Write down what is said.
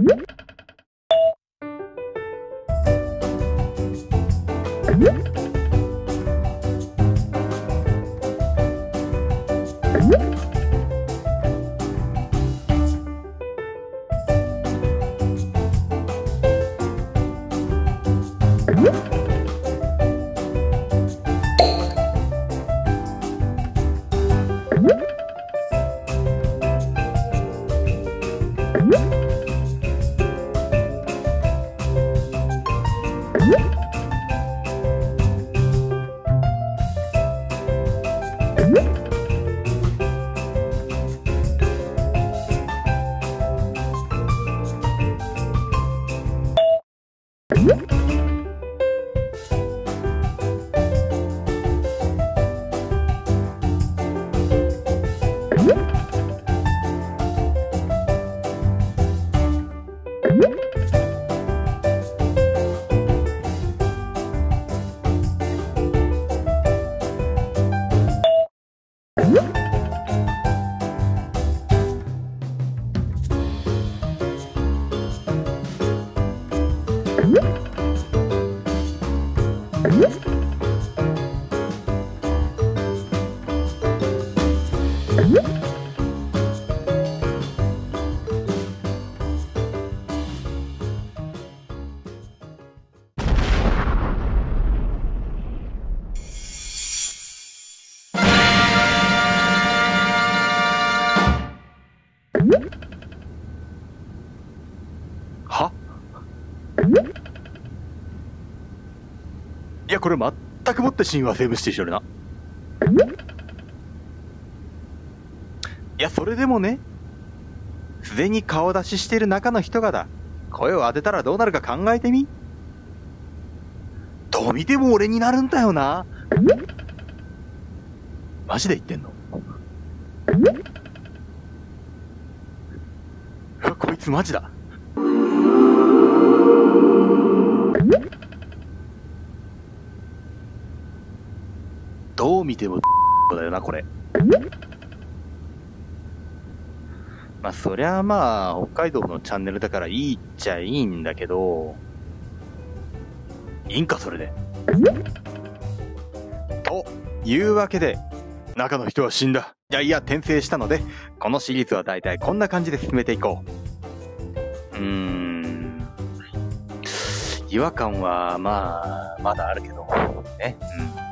Woo! Whoop! 음? いや、これ全くもって神話セーブしてしょるな。いや、それでもね、すでに顔出ししてる中の人がだ、声を当てたらどうなるか考えてみ。どう見ても俺になるんだよな。マジで言ってんのうわ、こいつマジだ。見てもだよな、これ。まあ、そりゃまあ、北海道のチャンネルだからいいっちゃいいんだけど、いいんか、それで。というわけで、中の人は死んだ。いやいや、転生したので、このシリーズは大体こんな感じで進めていこう。うーん。違和感は、まあ、まだあるけど、ね。うん。